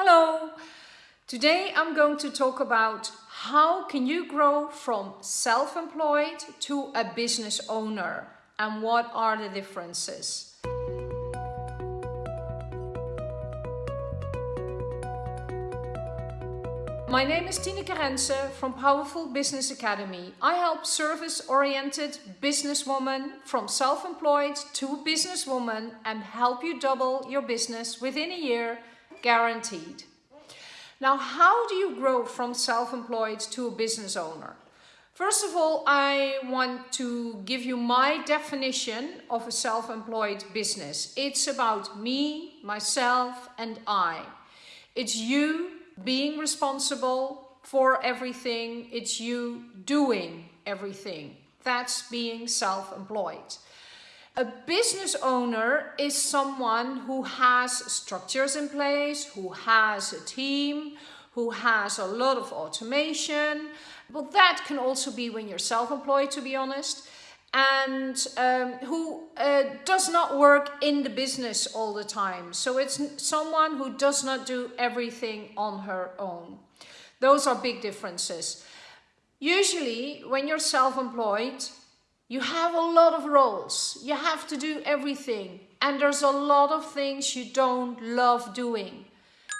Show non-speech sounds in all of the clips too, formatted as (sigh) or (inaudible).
Hello! Today I'm going to talk about how can you grow from self-employed to a business owner and what are the differences. My name is Tineke Rense from Powerful Business Academy. I help service-oriented businesswomen from self-employed to businesswoman and help you double your business within a year, guaranteed. Now, how do you grow from self-employed to a business owner? First of all, I want to give you my definition of a self-employed business. It's about me, myself and I. It's you being responsible for everything. It's you doing everything. That's being self-employed. A business owner is someone who has structures in place, who has a team, who has a lot of automation. But that can also be when you're self-employed, to be honest and um, who uh, does not work in the business all the time. So it's someone who does not do everything on her own. Those are big differences. Usually when you're self-employed, you have a lot of roles. You have to do everything. And there's a lot of things you don't love doing.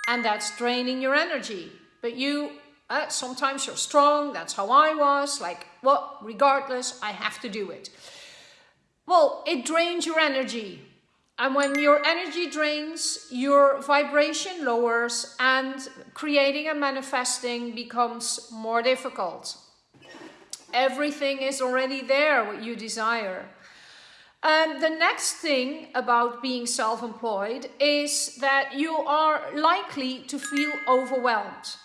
And that's draining your energy. But you uh, sometimes you're strong, that's how I was, like, well, regardless, I have to do it. Well, it drains your energy. And when your energy drains, your vibration lowers and creating and manifesting becomes more difficult. Everything is already there, what you desire. And the next thing about being self-employed is that you are likely to feel overwhelmed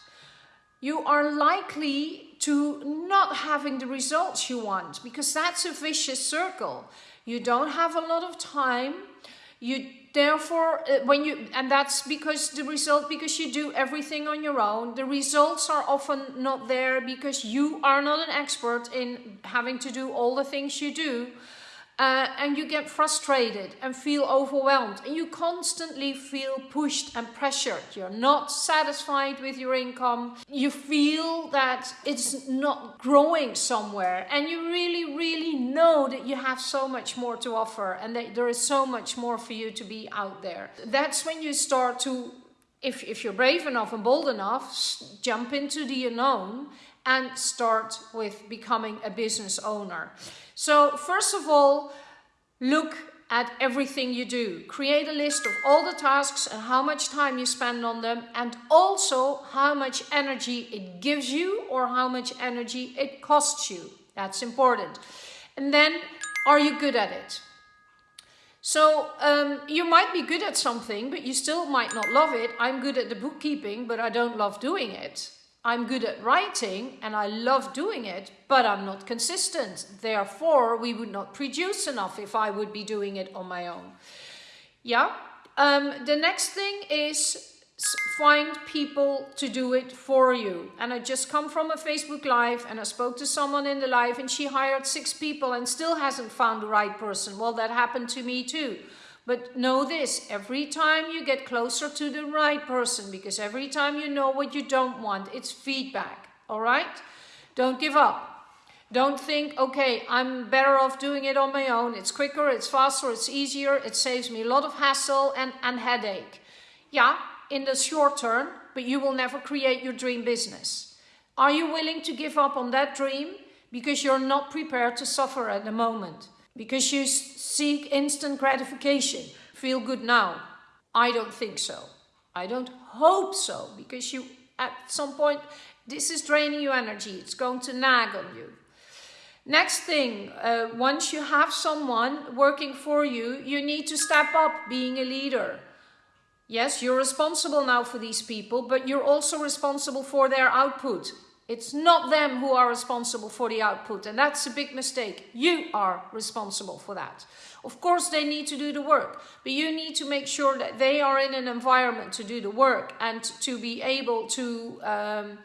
you are likely to not having the results you want because that's a vicious circle. You don't have a lot of time. You therefore, uh, when you, and that's because the result, because you do everything on your own, the results are often not there because you are not an expert in having to do all the things you do uh, and you get frustrated and feel overwhelmed and you constantly feel pushed and pressured. You're not satisfied with your income. You feel that it's not growing somewhere and you really, really know that you have so much more to offer and that there is so much more for you to be out there. That's when you start to if, if you're brave enough and bold enough, jump into the unknown and start with becoming a business owner. So first of all, look at everything you do. Create a list of all the tasks and how much time you spend on them and also how much energy it gives you or how much energy it costs you. That's important. And then, are you good at it? So um, you might be good at something, but you still might not love it. I'm good at the bookkeeping, but I don't love doing it. I'm good at writing and I love doing it, but I'm not consistent. Therefore, we would not produce enough if I would be doing it on my own. Yeah. Um, the next thing is find people to do it for you. And I just come from a Facebook Live and I spoke to someone in the live and she hired six people and still hasn't found the right person. Well, that happened to me too. But know this, every time you get closer to the right person, because every time you know what you don't want, it's feedback, all right? Don't give up. Don't think, okay, I'm better off doing it on my own. It's quicker, it's faster, it's easier, it saves me a lot of hassle and, and headache. Yeah, in the short term, but you will never create your dream business. Are you willing to give up on that dream because you're not prepared to suffer at the moment? Because you seek instant gratification, feel good now. I don't think so. I don't hope so, because you, at some point, this is draining your energy. It's going to nag on you. Next thing, uh, once you have someone working for you, you need to step up being a leader. Yes, you're responsible now for these people, but you're also responsible for their output. It's not them who are responsible for the output and that's a big mistake. You are responsible for that. Of course they need to do the work, but you need to make sure that they are in an environment to do the work and to be able to um,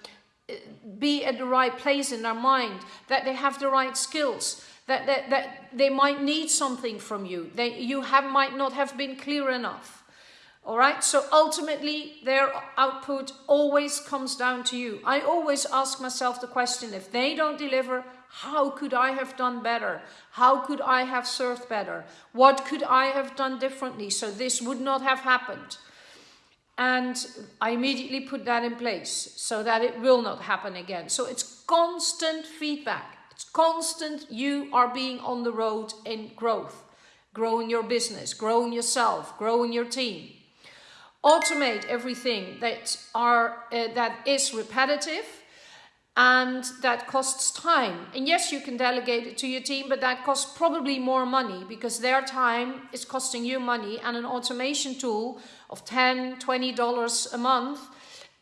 be at the right place in their mind, that they have the right skills, that, that, that they might need something from you. They, you have, might not have been clear enough. All right, so ultimately their output always comes down to you. I always ask myself the question, if they don't deliver, how could I have done better? How could I have served better? What could I have done differently so this would not have happened? And I immediately put that in place so that it will not happen again. So it's constant feedback. It's constant. You are being on the road in growth, growing your business, growing yourself, growing your team automate everything that are uh, that is repetitive and that costs time. And yes, you can delegate it to your team, but that costs probably more money because their time is costing you money and an automation tool of 10, 20 dollars a month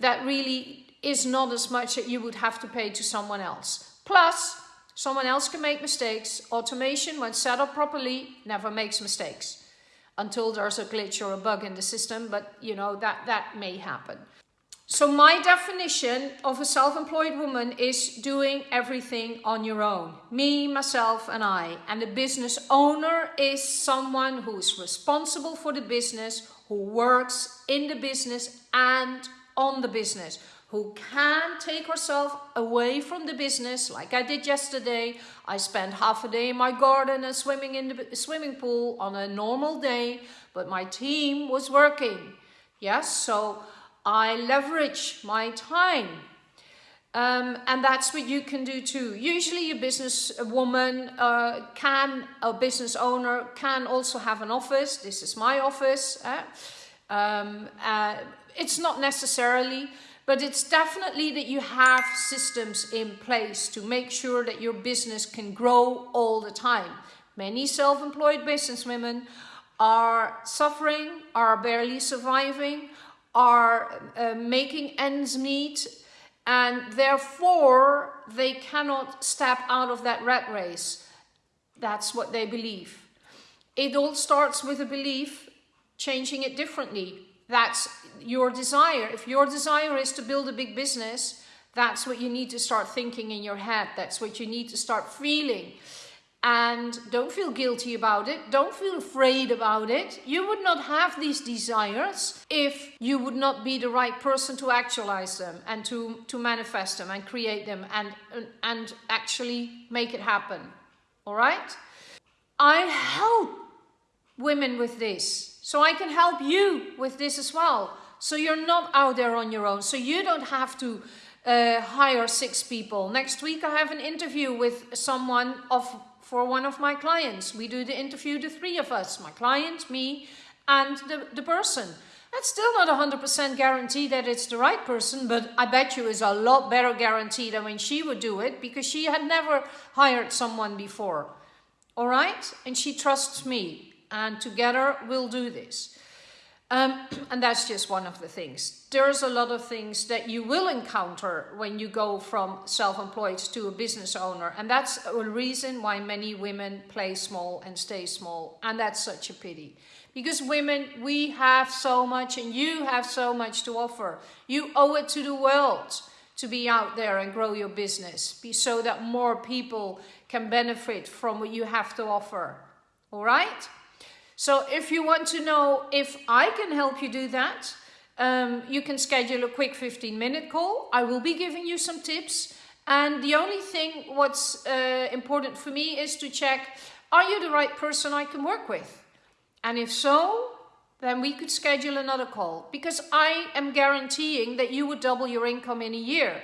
that really is not as much that you would have to pay to someone else. Plus, someone else can make mistakes. Automation, when set up properly, never makes mistakes until there's a glitch or a bug in the system, but you know, that, that may happen. So my definition of a self-employed woman is doing everything on your own. Me, myself and I. And the business owner is someone who is responsible for the business, who works in the business and on the business, who can take herself away from the business like I did yesterday. I spent half a day in my garden and swimming in the swimming pool on a normal day, but my team was working. Yes, so I leverage my time. Um, and that's what you can do too. Usually a business woman uh, can, a business owner can also have an office. This is my office. Eh? Um, uh, it's not necessarily, but it's definitely that you have systems in place to make sure that your business can grow all the time. Many self-employed businesswomen are suffering, are barely surviving, are uh, making ends meet, and therefore they cannot step out of that rat race. That's what they believe. It all starts with a belief, changing it differently that's your desire. If your desire is to build a big business, that's what you need to start thinking in your head. That's what you need to start feeling. And don't feel guilty about it. Don't feel afraid about it. You would not have these desires if you would not be the right person to actualize them and to, to manifest them and create them and, and actually make it happen. All right? I help women with this so I can help you with this as well. So you're not out there on your own. So you don't have to uh, hire six people. Next week I have an interview with someone of for one of my clients. We do the interview, the three of us, my client, me, and the, the person. That's still not 100% guarantee that it's the right person, but I bet you is a lot better guarantee than when she would do it because she had never hired someone before. All right? And she trusts me and together we'll do this. Um, (clears throat) and that's just one of the things. There's a lot of things that you will encounter when you go from self-employed to a business owner. And that's a reason why many women play small and stay small. And that's such a pity. Because women, we have so much and you have so much to offer. You owe it to the world to be out there and grow your business so that more people can benefit from what you have to offer. All right? So if you want to know if I can help you do that, um, you can schedule a quick 15 minute call. I will be giving you some tips. And the only thing what's uh, important for me is to check, are you the right person I can work with? And if so, then we could schedule another call because I am guaranteeing that you would double your income in a year.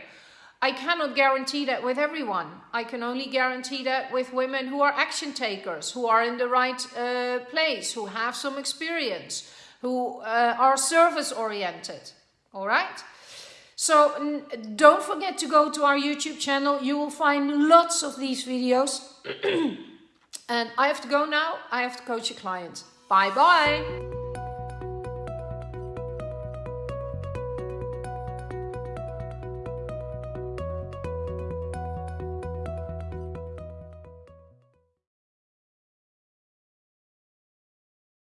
I cannot guarantee that with everyone. I can only guarantee that with women who are action takers, who are in the right uh, place, who have some experience, who uh, are service oriented. All right? So don't forget to go to our YouTube channel. You will find lots of these videos. (clears throat) and I have to go now. I have to coach a client. Bye bye.